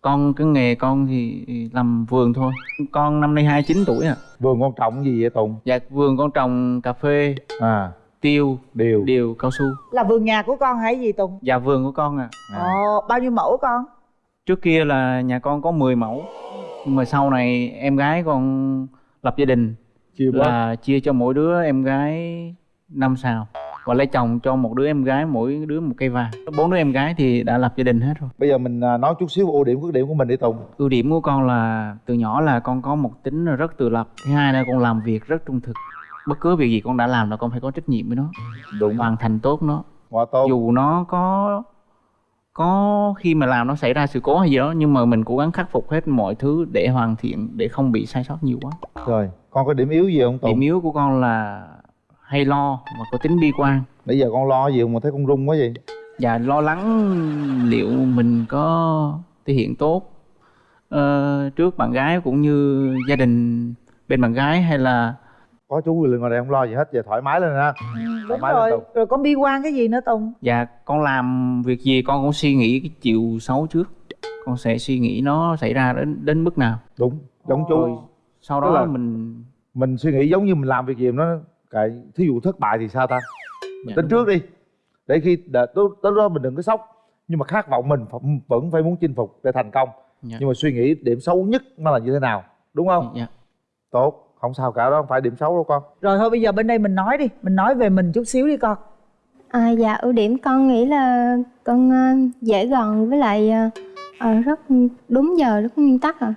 con cái nghề con thì làm vườn thôi. Con năm nay 29 tuổi à. Vườn con trồng gì vậy tùng? Dạ vườn con trồng cà phê à. tiêu điều. điều cao su. Là vườn nhà của con hay gì tùng? Dạ vườn của con à, à. ồ bao nhiêu mẫu con? Trước kia là nhà con có 10 mẫu. Nhưng mà sau này em gái con lập gia đình chia là chia cho mỗi đứa em gái năm sào và lấy chồng cho một đứa em gái mỗi đứa một cây vàng. Bốn đứa em gái thì đã lập gia đình hết rồi. Bây giờ mình à, nói chút xíu ưu điểm khuyết điểm của mình đi tùng. Ưu điểm của con là từ nhỏ là con có một tính rất tự lập thứ hai là con làm việc rất trung thực. Bất cứ việc gì con đã làm là con phải có trách nhiệm với nó đúng. hoàn thành tốt nó. Dù nó có có khi mà làm nó xảy ra sự cố hay gì đó nhưng mà mình cố gắng khắc phục hết mọi thứ để hoàn thiện để không bị sai sót nhiều quá. Rồi con có điểm yếu gì không tùng? Điểm yếu của con là hay lo và có tính bi quan? Bây giờ con lo gì mà thấy con run quá vậy? Và lo lắng liệu mình có thể hiện tốt ờ, trước bạn gái cũng như gia đình bên bạn gái hay là có chú người ngoài đây không lo gì hết giờ thoải mái lên ha. Đúng mái lên rồi. Tùng. rồi con bi quan cái gì nữa tùng? Dạ con làm việc gì con cũng suy nghĩ cái chiều xấu trước. Con sẽ suy nghĩ nó xảy ra đến đến mức nào. Đúng giống chú. Rồi sau đó là- mình mình suy nghĩ giống như mình làm việc gì nó cái thí dụ thất bại thì sao ta? Mình Dạ, tính trước đi. Để khi đợi- tới, tới đó mình đừng có sốc nhưng mà khát vọng mình phải- vẫn phải muốn chinh phục để thành công. Dạ. nhưng mà suy nghĩ điểm xấu nhất nó là như thế nào đúng không? Dạ. tốt không sao cả đó không phải điểm xấu đâu con. Rồi thôi bây giờ bên đây mình nói đi mình nói về mình chút xíu đi con. À, dạ ưu điểm con nghĩ là con ờ, dễ gần với lại ờ, rất đúng giờ rất nguyên tắc à.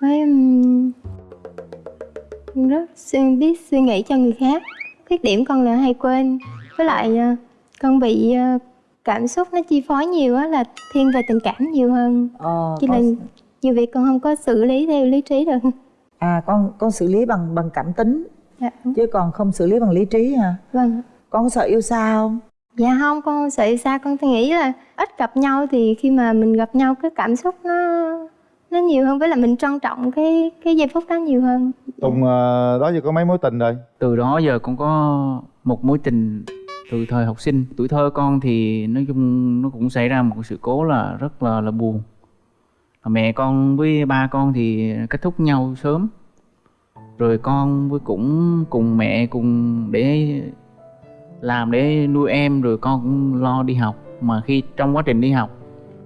Với rất suy, biết suy nghĩ cho người khác. Khuyết điểm con là hay quên. Với lại ờ, con bị ờ, cảm xúc nó chi phối nhiều á là thiên về tình cảm nhiều hơn. Ờ, cho con, nên nhiều việc con không có xử lý theo lý trí được. À con con xử lý bằng bằng cảm tính. Dạ, chứ còn không xử lý bằng lý trí hả? Vâng. Con có sợ yêu xa không? Dạ không, con không sợ xa. Con nghĩ là ít gặp nhau thì khi mà mình gặp nhau cái cảm xúc nó nó nhiều hơn với là mình trân trọng cái cái giây phút đó nhiều hơn. tùng ờ, đó giờ có mấy mối tình rồi? Từ đó giờ con có một mối tình từ thời học sinh. Tuổi thơ con thì nói chung nó cũng xảy ra một sự cố là rất là là buồn. Mẹ con với ba con thì kết thúc nhau sớm. Rồi con với cũng cùng mẹ cùng để làm để nuôi em rồi con cũng lo đi học. Mà khi trong quá trình đi học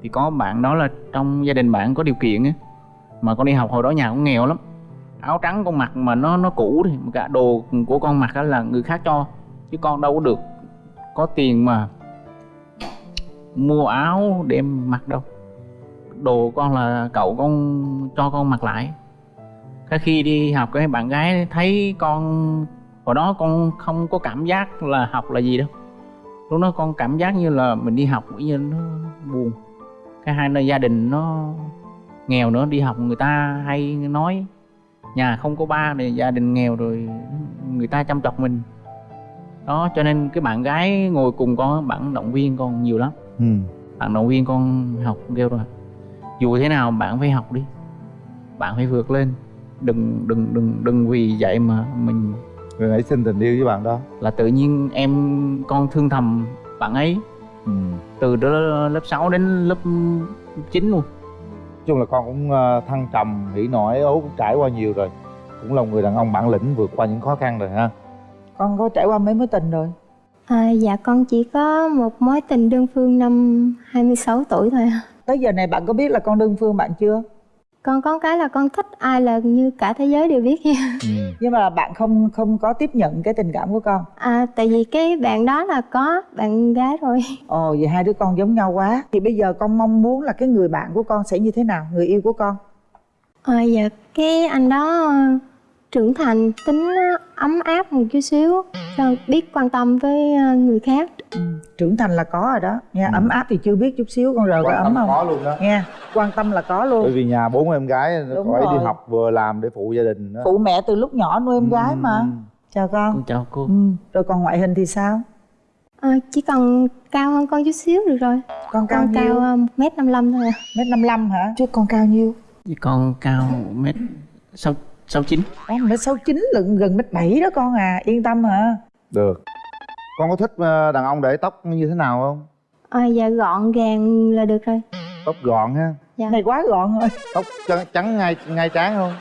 thì có bạn đó là trong gia đình bạn có điều kiện á. Mà con đi học hồi đó nhà cũng nghèo lắm. Áo trắng con mặc mà nó nó cũ thì cả đồ của con mặc á là người khác cho. Chứ con đâu có được có tiền mà mua áo để em mặc đâu. Đồ con là cậu con cho con mặc lại. Cái khi đi học, cái bạn gái thấy con, hồi đó con không có cảm giác là học là gì đâu. Lúc đó con cảm giác như là mình đi học cũng như nó buồn cái hai nơi gia đình nó nghèo nữa đi học người ta hay nói nhà không có ba thì gia đình nghèo rồi người ta chăm chọc mình. Đó cho nên cái bạn gái ngồi cùng con bạn động viên con nhiều lắm. Ừ. bạn động viên con học kêu rồi dù thế nào bạn phải học đi bạn phải vượt lên. Đừng đừng đừng đừng vì vậy mà mình rồi nãy xin tình yêu với bạn đó. là tự nhiên em con thương thầm bạn ấy ừ. từ đó lớp 6 đến lớp 9 luôn nói chung là con cũng ờ, thăng trầm hỉ nổi ố cũng trải qua nhiều rồi cũng là một người đàn ông bản lĩnh vượt qua những khó khăn rồi ha con có trải qua mấy mối tình rồi À, dạ con chỉ có một mối tình đơn phương năm 26 tuổi thôi. à. tới giờ này bạn có biết là con đơn phương bạn chưa Con có cái là con thích ai là như cả thế giới đều biết nha. ừ. nhưng mà bạn không không có tiếp nhận cái tình cảm của con À, tại vì cái bạn đó là có bạn gái rồi. ồ vậy hai đứa con giống nhau quá thì bây giờ con mong muốn là cái người bạn của con sẽ như thế nào người yêu của con À, dạ cái anh đó ờ, trưởng thành tính ấm áp một chút xíu biết quan tâm với ờ, người khác. Trưởng thành là có rồi đó. Nha Ừ. ấm áp thì chưa biết chút xíu con rờ có ấm không? có luôn đó. Nha quan tâm là có bởi luôn vì nhà bốn em gái nó phải đi rồi. học vừa làm để phụ gia đình đó. Phụ mẹ từ lúc nhỏ nuôi em gái mà. Ừ. chào con. Con chào cô. Ừ. rồi còn ngoại hình thì sao? Ờ, chỉ cần cao hơn con chút xíu được rồi. Con cao con cao nhiêu? ờ, một mét năm mươi thôi à. mét năm lăm hả? Chứ con cao nhiêu? Với con cao mét sáu sáu chín. Mét sáu chín lận gần mét bảy đó con à. Yên tâm hả? Được con có thích ờ, đàn ông để tóc như thế nào không? Ờ, dạ gọn gàng là được rồi. Tóc gọn ha? Dạ. Này quá gọn rồi. Tóc trắng, trắng ngay ngay trán không?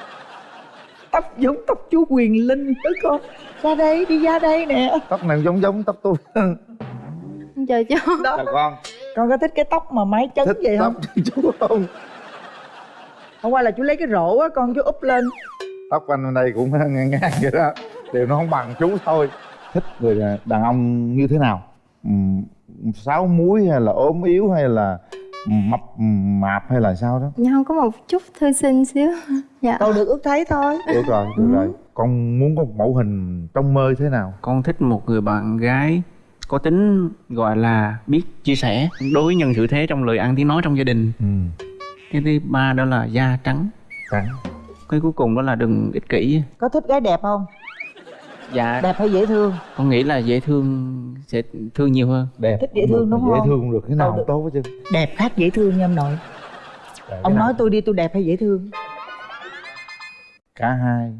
Tóc giống tóc chú quyền linh đó con. Ra đây đi ra đây nè. Tóc này giống giống tóc tôi. Chờ chú. Đó. Chào con. Con có thích cái tóc mà mái chấn thích vậy không? tóc chú không? Hôm qua là chú lấy cái rổ á con chú úp lên. Tóc anh bên đây cũng ngang ngang vậy đó. Đều nó không bằng chú thôi thích người đàn ông như thế nào? Sáu múi hay là ốm yếu hay là mập mạp hay là sao đó? Dạ không có một chút thư sinh xíu. Dạ. Đâu được ước thấy thôi. Được rồi được Ừ. rồi. Con muốn có một mẫu hình trong mơ thế nào? Con thích một người bạn gái có tính gọi là biết chia sẻ đối với nhân sự thế trong lời ăn tiếng nói trong gia đình. Ừ cái thứ ba đó là da trắng. Trắng. Cái cuối cùng đó là đừng ích kỷ. Có thích gái đẹp không dạ. Đẹp hay dễ thương? Con nghĩ là dễ thương sẽ thương nhiều hơn. Đẹp. Thích dễ thương đúng dễ không? thương cũng được cái nào Đâu cũng được. tốt hết chứ đẹp khác dễ thương nha ông nội. Ông nói tôi đi tôi đẹp hay dễ thương? Cả hai.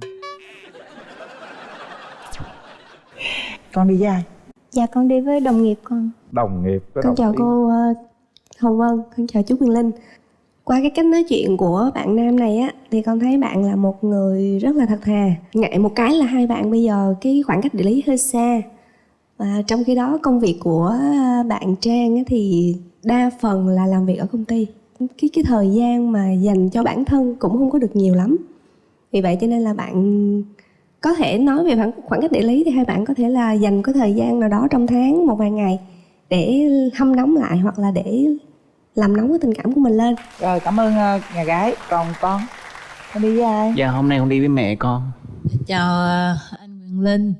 Con đi với ai? Dạ con đi với đồng nghiệp con. Đồng nghiệp Con đồng chào ý. cô ờ, Hồng Vân, con chào chú Quyền Linh qua cái cách nói chuyện của bạn nam này á, Thì con thấy bạn là một người rất là thật thà. Ngại một cái là hai bạn bây giờ cái khoảng cách địa lý hơi xa. Và trong khi đó, công việc của bạn Trang á thì đa phần là làm việc ở công ty. Cái cái thời gian mà dành cho bản thân cũng không có được nhiều lắm. Vì vậy cho nên là bạn có thể nói về khoảng khoảng cách địa lý thì hai bạn có thể là dành cái thời gian nào đó trong tháng một vài ngày để hâm nóng lại hoặc là để làm nóng cái tình cảm của mình lên. Rồi cảm ơn ờ, nhà gái còn con. Con đi với ai? Dạ hôm nay con đi với mẹ con. Chào ờ, anh Quyền Linh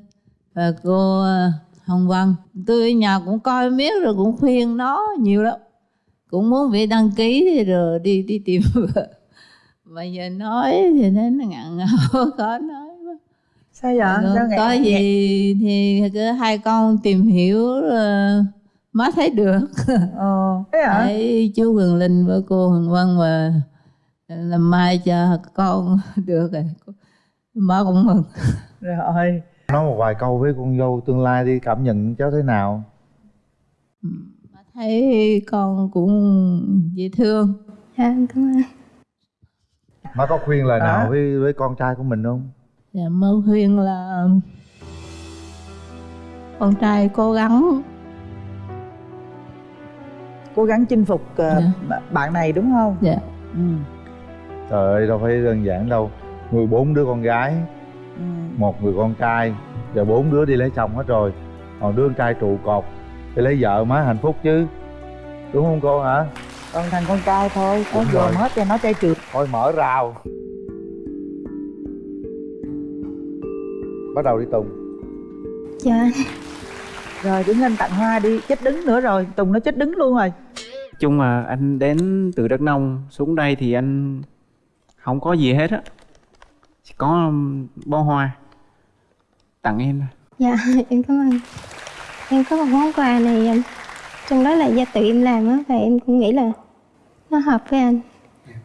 và cô ờ, Hồng Vân. Tôi ở nhà cũng coi miết rồi cũng khuyên nó nhiều lắm. Cũng muốn về đăng ký rồi đi đi tìm vợ. Mà giờ nói thì nó ngặn ngào khó nói quá. sao vậy? Sao có gì thì cứ hai con tìm hiểu rồi má thấy được. Ờ thế hả? Thấy chú Quyền Linh với cô Hồng Vân và làm mai cho con được rồi. Má cũng mừng. Rồi. Nói một vài câu với con dâu tương lai đi cảm nhận cháu thế nào? Má thấy con cũng dễ thương. Dạ cảm ơn. Má có khuyên lời Hả? nào với với con trai của mình không? Dạ mơ khuyên là con trai cố gắng cố gắng chinh phục ờ, Dạ. bạn này đúng không? Dạ. Ừ. trời ơi đâu phải đơn giản đâu. Nuôi bốn đứa con gái Ừ. một người con trai giờ bốn đứa đi lấy chồng hết rồi. Còn đứa con trai trụ cột thì lấy vợ má hạnh phúc chứ. Đúng không cô hả? Còn thằng con trai thôi có dồn rồi. hết cho nó trai trượt thôi mở rào. Bắt đầu đi tùng. Dạ. Rồi đứng lên tặng hoa đi chết đứng nữa rồi. Tùng nó chết đứng luôn rồi chung là anh đến từ Đắk Nông xuống đây thì anh không có gì hết á. Chỉ có um, bó hoa. Tặng em thôi. Dạ em cảm ơn. Em có một món quà này anh trong đó là do tự em làm á và em cũng nghĩ là nó hợp với anh.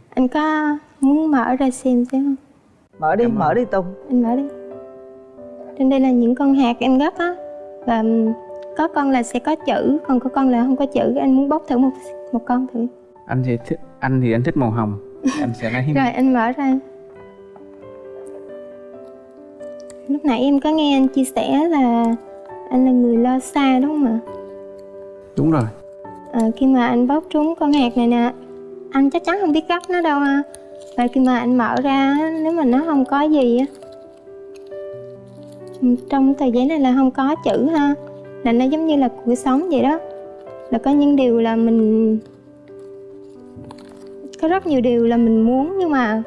Anh có muốn mở ra xem xem không? Mở đi mở đi tùng. Anh mở đi. Trên đây là những con hạt em gấp á và ừm, có con là sẽ có chữ còn có con là không có chữ. Anh muốn bóc thử một một con thử. Anh thì thích anh thì anh thích màu hồng. Anh sẽ lấy rồi anh mở ra. Lúc nãy em có nghe anh chia sẻ là anh là người lo xa đúng không ạ? Đúng rồi. À, khi mà anh bóc trúng con hạt này nè anh chắc chắn không biết gấp nó đâu ha. Và khi mà anh mở ra nếu mà nó không có gì á trong tờ giấy này là không có chữ ha là nó giống như là cuộc sống vậy đó. Là có những điều là mình có rất nhiều điều là mình muốn nhưng mà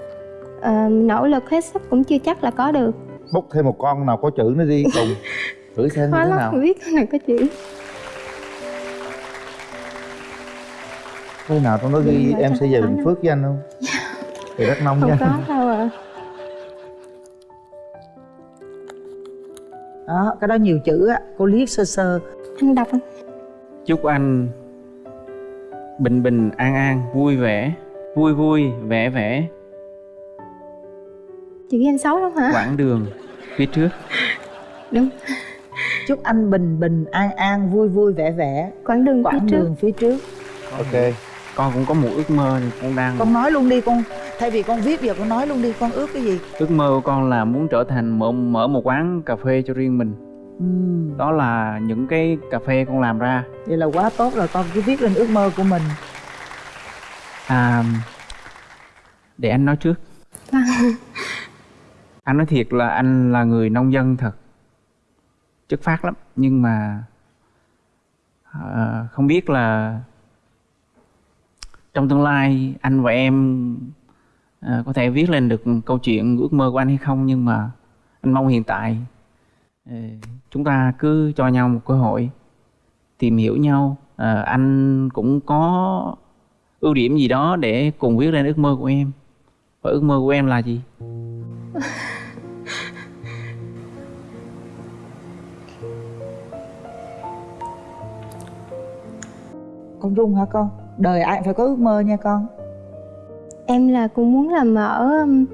mình nỗ lực hết sức cũng chưa chắc là có được. Bốc thêm một con nào có chữ nữa đi tùng. Thử xem khó thế lắm nào. không biết con nào có chữ. Thế nào trong đó ghi em sẽ về có bình phước với anh không? Từ đắk nông không với có anh đâu ạ đó cái đó nhiều chữ á cô liếc sơ sơ. Anh đọc không? chúc anh bình bình an an vui vẻ vui vui vẻ vẻ. Chữ anh xấu lắm hả? Quãng đường phía trước. Đúng. Chúc anh bình bình an an vui vui vẻ vẻ. Quãng đường phía quãng trước. đường phía trước. Ok. Con cũng có một ước mơ con đang con nói luôn đi con thay vì con viết giờ con nói luôn đi con ước cái gì? Ước mơ của con là muốn trở thành mở mở một quán cà phê cho riêng mình. Ừ. đó là những cái cà phê con làm ra. Vậy là quá tốt rồi con cứ viết lên ước mơ của mình. À để anh nói trước. Anh nói thiệt là anh là người nông dân thật. Chất phát lắm nhưng mà à, không biết là trong tương lai anh và em à, có thể viết lên được câu chuyện ước mơ của anh hay không nhưng mà anh mong hiện tại ờ, chúng ta cứ cho nhau một cơ hội tìm hiểu nhau. À, anh cũng có ưu điểm gì đó để cùng viết lên ước mơ của em. Và ước mơ của em là gì? Con run hả con? Đời ai cũng phải có ước mơ nha con em là cũng muốn là mở um,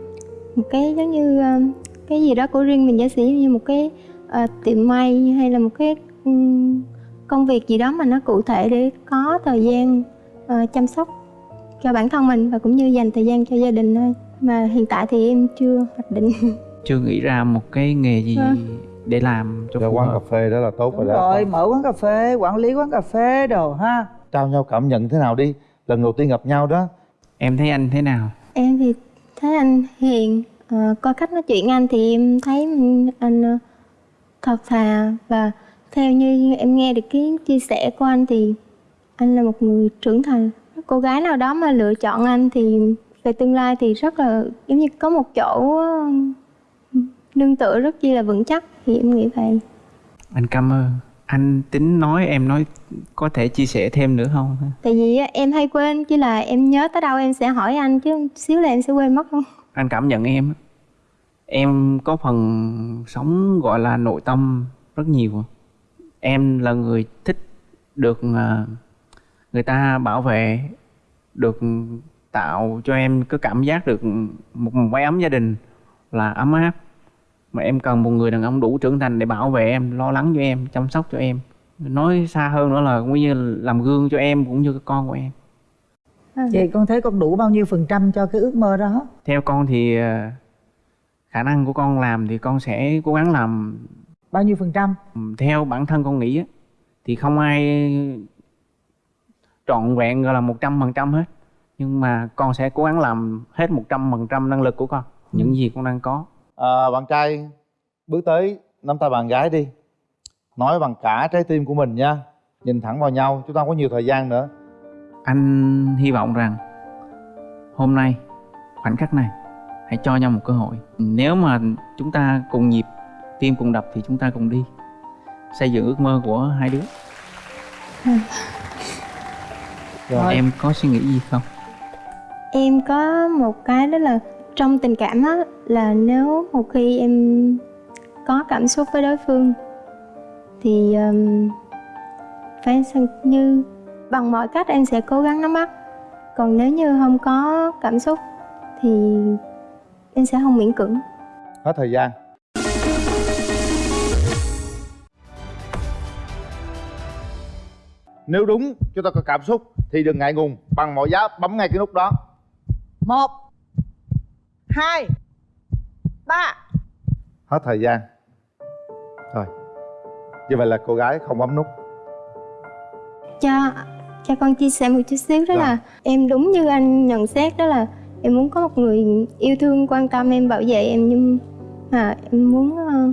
một cái giống như um, cái gì đó của riêng mình giả sử như một cái uh, tiệm may hay là một cái um, công việc gì đó mà nó cụ thể để có thời gian uh, chăm sóc cho bản thân mình và cũng như dành thời gian cho gia đình thôi. Mà hiện tại thì em chưa hoạch định. Chưa nghĩ ra một cái nghề gì Vâng. để làm cho phù quán hợp. cà phê đó là tốt đúng rồi đó. Rồi mở quán cà phê quản lý quán cà phê đồ ha. Trao nhau cảm nhận thế nào đi. Lần đầu tiên gặp nhau đó em thấy anh thế nào? Em thì thấy anh hiền. Ờ, coi cách nói chuyện anh thì em thấy anh ờ, thật thà. Và theo như em nghe được cái chia sẻ của anh thì anh là một người trưởng thành. Cô gái nào đó mà lựa chọn anh thì về tương lai thì rất là giống như có một chỗ ờ, nương tựa rất chi là vững chắc. Thì em nghĩ vậy. Anh cảm ơn anh tính nói em nói có thể chia sẻ thêm nữa không? Tại vì em hay quên chỉ là em nhớ tới đâu em sẽ hỏi anh chứ xíu là em sẽ quên mất luôn. Anh cảm nhận em em có phần sống gọi là nội tâm rất nhiều. Em là người thích được à, người ta bảo vệ được tạo cho em cái cảm giác được một, một mái ấm gia đình là ấm áp mà em cần một người đàn ông đủ trưởng thành để bảo vệ em lo lắng cho em chăm sóc cho em. Nói xa hơn nữa là cũng như là làm gương cho em cũng như cái con của em. Vậy con thấy con đủ bao nhiêu phần trăm cho cái ước mơ đó? Theo con thì à, khả năng của con làm thì con sẽ cố gắng làm. Bao nhiêu phần trăm? Theo bản thân con nghĩ á, thì không ai trọn vẹn gọi là một trăm phần trăm hết. Nhưng mà con sẽ cố gắng làm hết một trăm phần trăm năng lực của con những gì con đang có à, bạn trai bước tới nắm tay bạn gái đi. Nói bằng cả trái tim của mình nha. Nhìn thẳng vào nhau chúng ta không có nhiều thời gian nữa. Anh hy vọng rằng hôm nay khoảnh khắc này hãy cho nhau một cơ hội. Nếu mà chúng ta cùng nhịp tim cùng đập thì chúng ta cùng đi. Xây dựng ước mơ của hai đứa. Rồi. em có suy nghĩ gì không? Em có một cái đó là trong tình cảm á là nếu một khi em có cảm xúc với đối phương thì um, phải như bằng mọi cách em sẽ cố gắng nắm bắt. Còn nếu như không có cảm xúc thì em sẽ không miễn cưỡng. Hết thời gian. Nếu đúng chúng ta có cảm xúc thì đừng ngại ngùng bằng mọi giá bấm ngay cái nút đó. Một hai ba. Hết thời gian. Rồi. Như vậy là cô gái không bấm nút. Cho cho con chia sẻ một chút xíu đó Rồi. là em đúng như anh nhận xét đó là em muốn có một người yêu thương quan tâm em bảo vệ em nhưng mà em muốn ờ,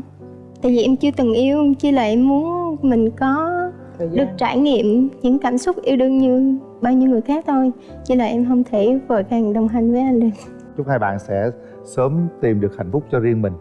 tại vì em chưa từng yêu chỉ là em muốn mình có được trải nghiệm những cảm xúc yêu đương như bao nhiêu người khác thôi. Chỉ là em không thể vội vàng đồng hành với anh được chúc hai bạn sẽ sớm tìm được hạnh phúc cho riêng mình.